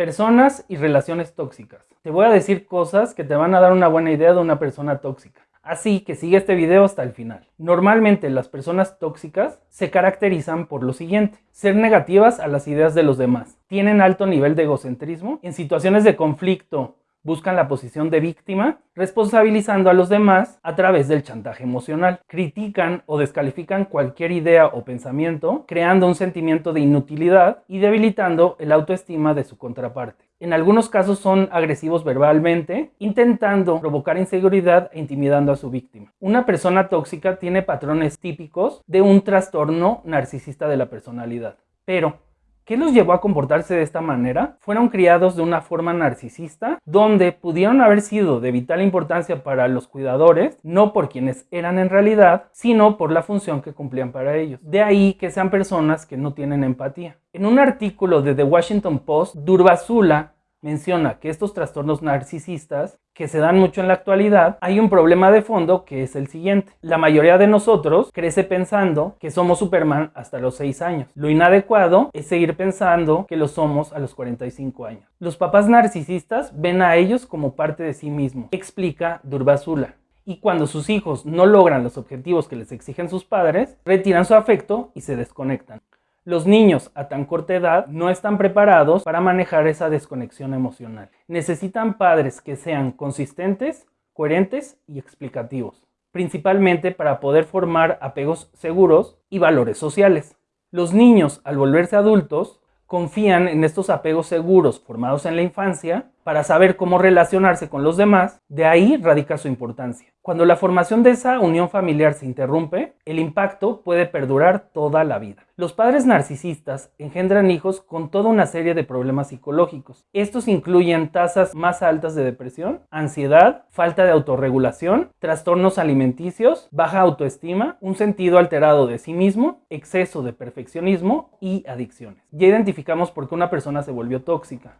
Personas y relaciones tóxicas. Te voy a decir cosas que te van a dar una buena idea de una persona tóxica. Así que sigue este video hasta el final. Normalmente las personas tóxicas se caracterizan por lo siguiente. Ser negativas a las ideas de los demás. Tienen alto nivel de egocentrismo. En situaciones de conflicto buscan la posición de víctima, responsabilizando a los demás a través del chantaje emocional. Critican o descalifican cualquier idea o pensamiento, creando un sentimiento de inutilidad y debilitando el autoestima de su contraparte. En algunos casos son agresivos verbalmente, intentando provocar inseguridad e intimidando a su víctima. Una persona tóxica tiene patrones típicos de un trastorno narcisista de la personalidad. Pero, ¿Qué los llevó a comportarse de esta manera? Fueron criados de una forma narcisista, donde pudieron haber sido de vital importancia para los cuidadores, no por quienes eran en realidad, sino por la función que cumplían para ellos. De ahí que sean personas que no tienen empatía. En un artículo de The Washington Post, Durbazula menciona que estos trastornos narcisistas que se dan mucho en la actualidad, hay un problema de fondo que es el siguiente. La mayoría de nosotros crece pensando que somos Superman hasta los 6 años. Lo inadecuado es seguir pensando que lo somos a los 45 años. Los papás narcisistas ven a ellos como parte de sí mismos, explica Durbazula. Y cuando sus hijos no logran los objetivos que les exigen sus padres, retiran su afecto y se desconectan. Los niños a tan corta edad no están preparados para manejar esa desconexión emocional. Necesitan padres que sean consistentes, coherentes y explicativos, principalmente para poder formar apegos seguros y valores sociales. Los niños, al volverse adultos, confían en estos apegos seguros formados en la infancia para saber cómo relacionarse con los demás, de ahí radica su importancia. Cuando la formación de esa unión familiar se interrumpe, el impacto puede perdurar toda la vida. Los padres narcisistas engendran hijos con toda una serie de problemas psicológicos. Estos incluyen tasas más altas de depresión, ansiedad, falta de autorregulación, trastornos alimenticios, baja autoestima, un sentido alterado de sí mismo, exceso de perfeccionismo y adicciones. Ya identificamos por qué una persona se volvió tóxica.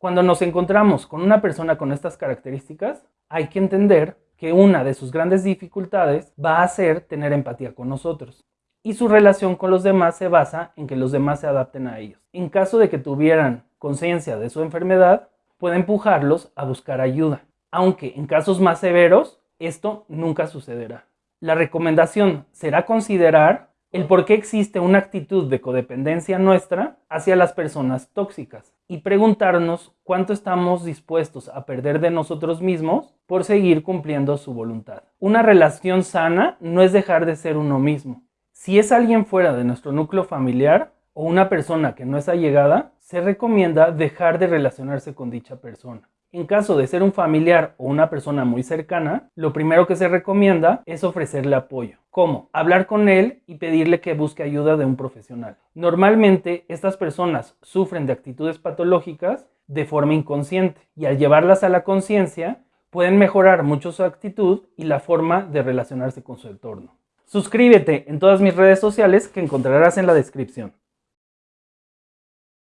Cuando nos encontramos con una persona con estas características, hay que entender que una de sus grandes dificultades va a ser tener empatía con nosotros. Y su relación con los demás se basa en que los demás se adapten a ellos. En caso de que tuvieran conciencia de su enfermedad, puede empujarlos a buscar ayuda. Aunque en casos más severos, esto nunca sucederá. La recomendación será considerar el por qué existe una actitud de codependencia nuestra hacia las personas tóxicas y preguntarnos cuánto estamos dispuestos a perder de nosotros mismos por seguir cumpliendo su voluntad. Una relación sana no es dejar de ser uno mismo. Si es alguien fuera de nuestro núcleo familiar o una persona que no es allegada, se recomienda dejar de relacionarse con dicha persona. En caso de ser un familiar o una persona muy cercana, lo primero que se recomienda es ofrecerle apoyo. ¿Cómo? Hablar con él y pedirle que busque ayuda de un profesional. Normalmente estas personas sufren de actitudes patológicas de forma inconsciente y al llevarlas a la conciencia pueden mejorar mucho su actitud y la forma de relacionarse con su entorno. Suscríbete en todas mis redes sociales que encontrarás en la descripción.